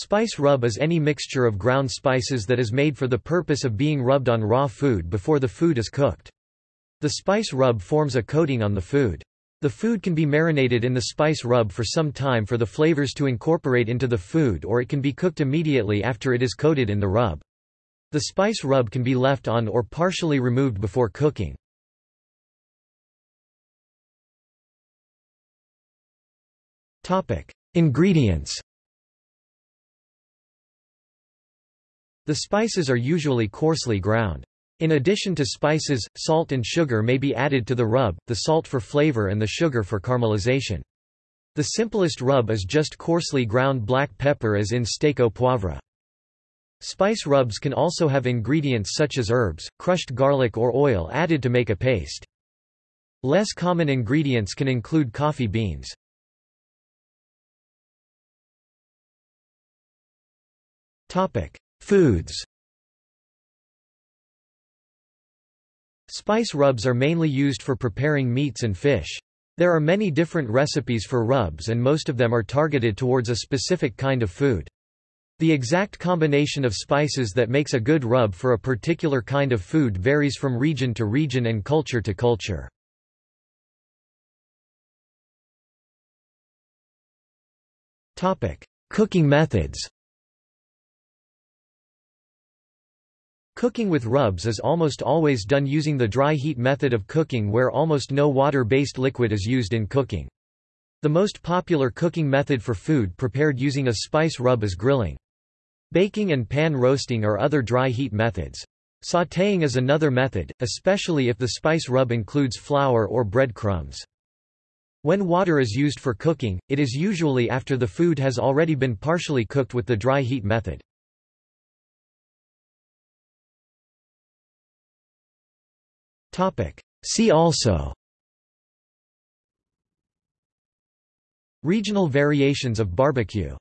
Spice rub is any mixture of ground spices that is made for the purpose of being rubbed on raw food before the food is cooked. The spice rub forms a coating on the food. The food can be marinated in the spice rub for some time for the flavors to incorporate into the food or it can be cooked immediately after it is coated in the rub. The spice rub can be left on or partially removed before cooking. Ingredients The spices are usually coarsely ground. In addition to spices, salt and sugar may be added to the rub, the salt for flavor and the sugar for caramelization. The simplest rub is just coarsely ground black pepper as in steak au poivre. Spice rubs can also have ingredients such as herbs, crushed garlic or oil added to make a paste. Less common ingredients can include coffee beans. Foods Spice rubs are mainly used for preparing meats and fish. There are many different recipes for rubs and most of them are targeted towards a specific kind of food. The exact combination of spices that makes a good rub for a particular kind of food varies from region to region and culture to culture. Cooking methods Cooking with rubs is almost always done using the dry heat method of cooking where almost no water-based liquid is used in cooking. The most popular cooking method for food prepared using a spice rub is grilling. Baking and pan roasting are other dry heat methods. Sautéing is another method, especially if the spice rub includes flour or bread crumbs. When water is used for cooking, it is usually after the food has already been partially cooked with the dry heat method. See also. Regional variations of barbecue